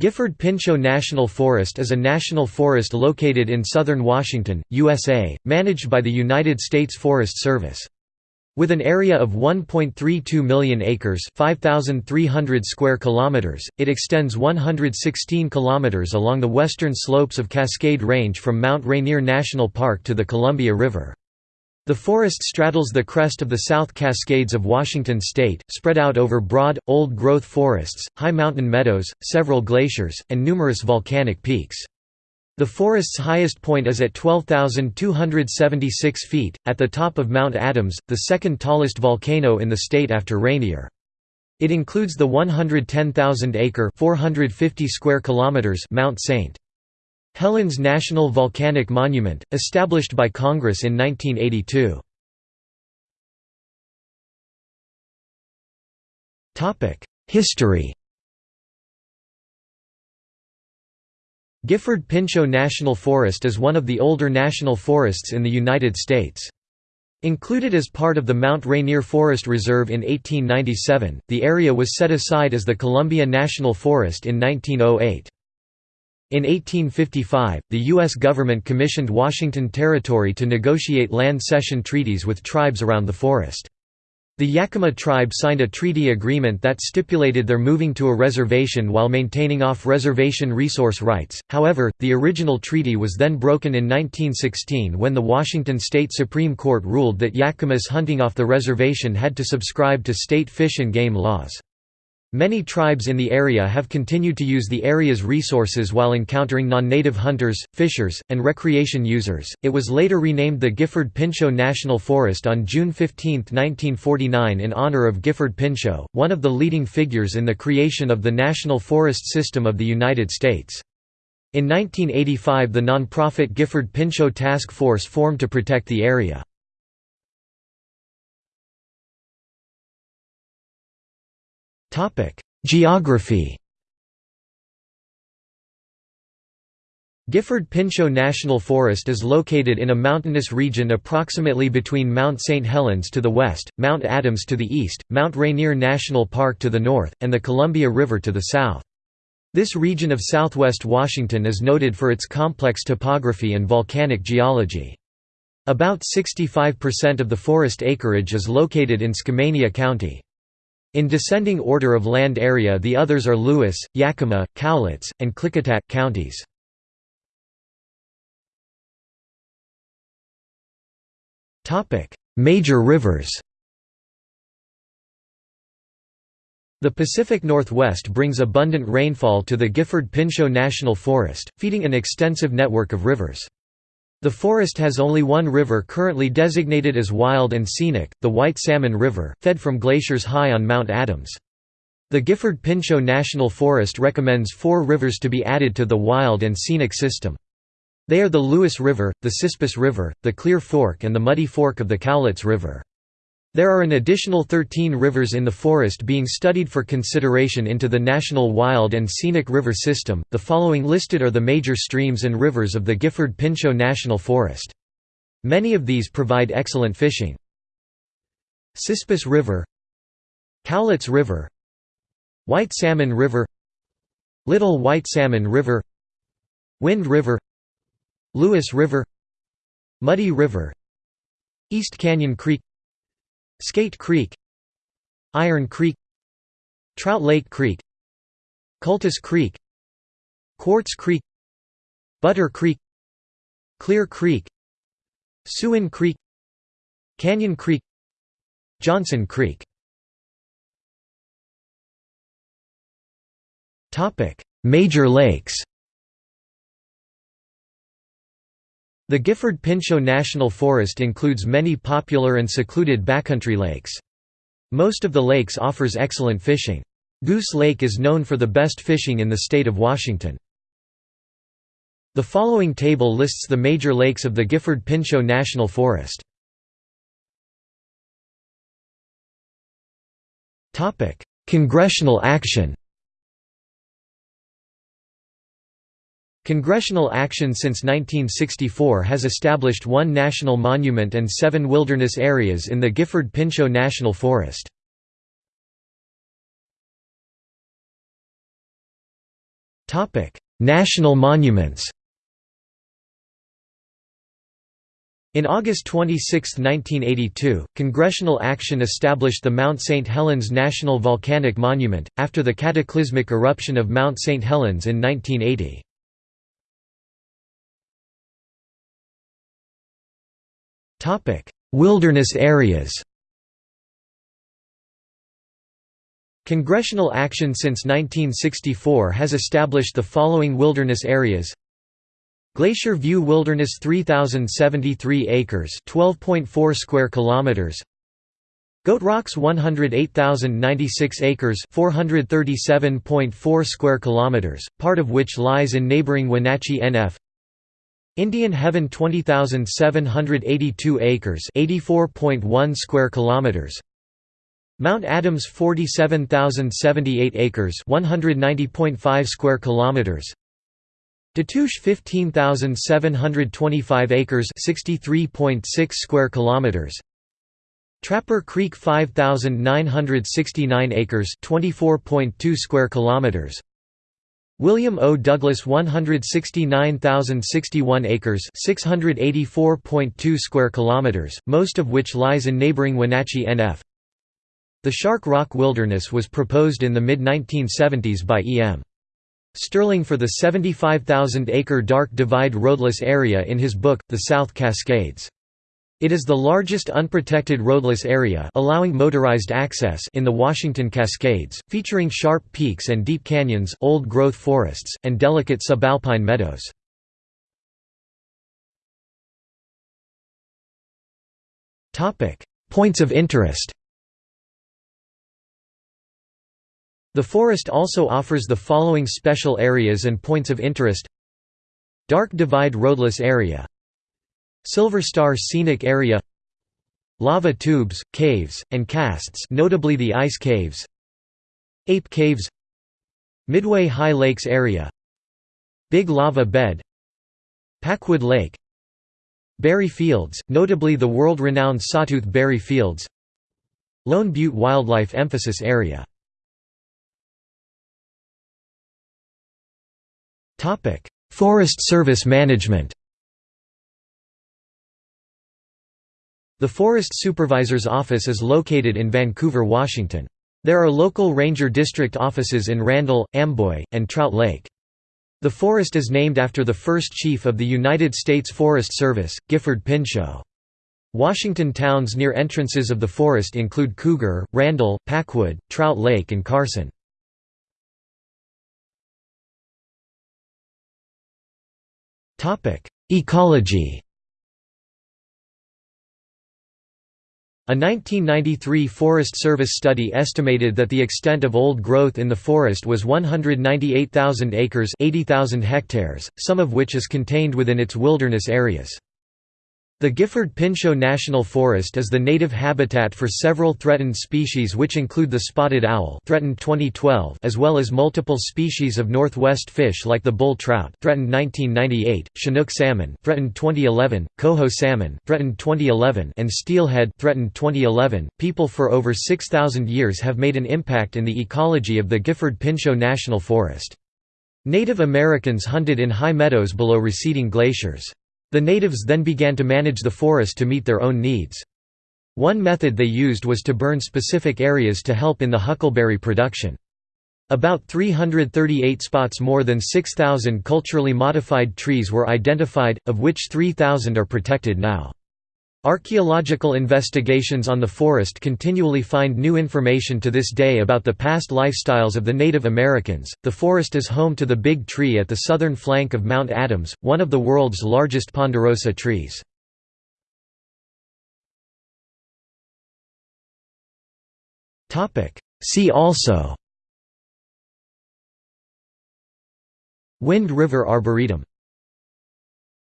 Gifford-Pinchot National Forest is a national forest located in southern Washington, USA, managed by the United States Forest Service. With an area of 1.32 million acres, 5300 square kilometers, it extends 116 kilometers along the western slopes of Cascade Range from Mount Rainier National Park to the Columbia River. The forest straddles the crest of the South Cascades of Washington state, spread out over broad, old-growth forests, high mountain meadows, several glaciers, and numerous volcanic peaks. The forest's highest point is at 12,276 feet, at the top of Mount Adams, the second tallest volcano in the state after Rainier. It includes the 110,000-acre (450 square kilometers) Mount St. Helens National Volcanic Monument, established by Congress in 1982. History Gifford-Pinchot National Forest is one of the older national forests in the United States. Included as part of the Mount Rainier Forest Reserve in 1897, the area was set aside as the Columbia National Forest in 1908. In 1855, the U.S. government commissioned Washington Territory to negotiate land cession treaties with tribes around the forest. The Yakima tribe signed a treaty agreement that stipulated their moving to a reservation while maintaining off-reservation resource rights, however, the original treaty was then broken in 1916 when the Washington State Supreme Court ruled that Yakimas hunting off the reservation had to subscribe to state fish and game laws. Many tribes in the area have continued to use the area's resources while encountering non-native hunters, fishers, and recreation users. It was later renamed the Gifford-Pinchot National Forest on June 15, 1949 in honor of Gifford Pinchot, one of the leading figures in the creation of the National Forest System of the United States. In 1985 the non-profit Gifford-Pinchot Task Force formed to protect the area. Geography Gifford-Pinchot National Forest is located in a mountainous region approximately between Mount St. Helens to the west, Mount Adams to the east, Mount Rainier National Park to the north, and the Columbia River to the south. This region of southwest Washington is noted for its complex topography and volcanic geology. About 65% of the forest acreage is located in Skamania County. In descending order of land area the others are Lewis, Yakima, Cowlitz, and Klickitat counties. Major rivers The Pacific Northwest brings abundant rainfall to the Gifford-Pinchot National Forest, feeding an extensive network of rivers. The forest has only one river currently designated as wild and scenic, the White Salmon River, fed from glaciers high on Mount Adams. The Gifford-Pinchot National Forest recommends four rivers to be added to the wild and scenic system. They are the Lewis River, the Cispus River, the Clear Fork and the Muddy Fork of the Cowlitz River. There are an additional 13 rivers in the forest being studied for consideration into the National Wild and Scenic River System. The following listed are the major streams and rivers of the Gifford Pinchot National Forest. Many of these provide excellent fishing. Cispus River, Cowlitz River, White Salmon River, Little White Salmon River, Wind River, Lewis River, Muddy River, East Canyon Creek Skate Creek Iron Creek Trout Lake Creek Cultus Creek Quartz Creek Butter Creek Clear Creek Sewin Creek Canyon Creek Johnson Creek. Major lakes The Gifford-Pinchot National Forest includes many popular and secluded backcountry lakes. Most of the lakes offers excellent fishing. Goose Lake is known for the best fishing in the state of Washington. The following table lists the major lakes of the Gifford-Pinchot National Forest. Congressional action Congressional action since 1964 has established one national monument and seven wilderness areas in the Gifford-Pinchot National Forest.。National monuments In August 26, 1982, congressional action established the Mount St. Helens National Volcanic Monument, after the cataclysmic eruption of Mount St. Helens in 1980. Wilderness areas Congressional action since 1964 has established the following wilderness areas. Glacier View Wilderness 3073 acres 12.4 square kilometers. Goat Rocks 108096 acres 437.4 square kilometers part of which lies in neighboring Wenatchee NF Indian Heaven 20782 acres 84.1 square kilometers. Mount Adams 47078 acres 190.5 square kilometers. Tatoosh 15,725 acres 63.6 square kilometers. Trapper Creek 5,969 acres 24.2 square kilometers William O. Douglas 169,061 acres 684.2 square kilometers, most of which lies in neighboring Wenatchee NF. The Shark Rock Wilderness was proposed in the mid-1970s by E.M. Sterling for the 75,000-acre Dark Divide roadless area in his book, The South Cascades. It is the largest unprotected roadless area allowing motorized access in the Washington Cascades, featuring sharp peaks and deep canyons old-growth forests, and delicate subalpine meadows. Topic: Points of interest. The forest also offers the following special areas and points of interest. Dark Divide Roadless Area Silver Star Scenic Area Lava tubes, caves, and casts notably the ice caves Ape Caves Midway High Lakes Area Big Lava Bed Packwood Lake Berry Fields, notably the world-renowned Sawtooth Berry Fields Lone Butte Wildlife Emphasis Area Forest Service management. The Forest Supervisor's Office is located in Vancouver, Washington. There are local ranger district offices in Randle, Amboy, and Trout Lake. The forest is named after the first chief of the United States Forest Service, Gifford Pinchot. Washington towns near entrances of the forest include Cougar, Randle, Packwood, Trout Lake and Carson. Ecology A 1993 Forest Service study estimated that the extent of old growth in the forest was 198,000 acres 80,000 hectares, some of which is contained within its wilderness areas. The Gifford-Pinchot National Forest is the native habitat for several threatened species which include the spotted owl threatened 2012 as well as multiple species of northwest fish like the bull trout threatened 1998, Chinook salmon threatened 2011, coho salmon threatened 2011 and steelhead threatened 2011. People for over 6000 years have made an impact in the ecology of the Gifford-Pinchot National Forest. Native Americans hunted in high meadows below receding glaciers. The natives then began to manage the forest to meet their own needs. One method they used was to burn specific areas to help in the huckleberry production. About 338 spots more than 6,000 culturally modified trees were identified, of which 3,000 are protected now. Archaeological investigations on the forest continually find new information to this day about the past lifestyles of the Native Americans. The forest is home to the Big Tree at the southern flank of Mount Adams, one of the world's largest ponderosa trees. Topic: See also Wind River Arboretum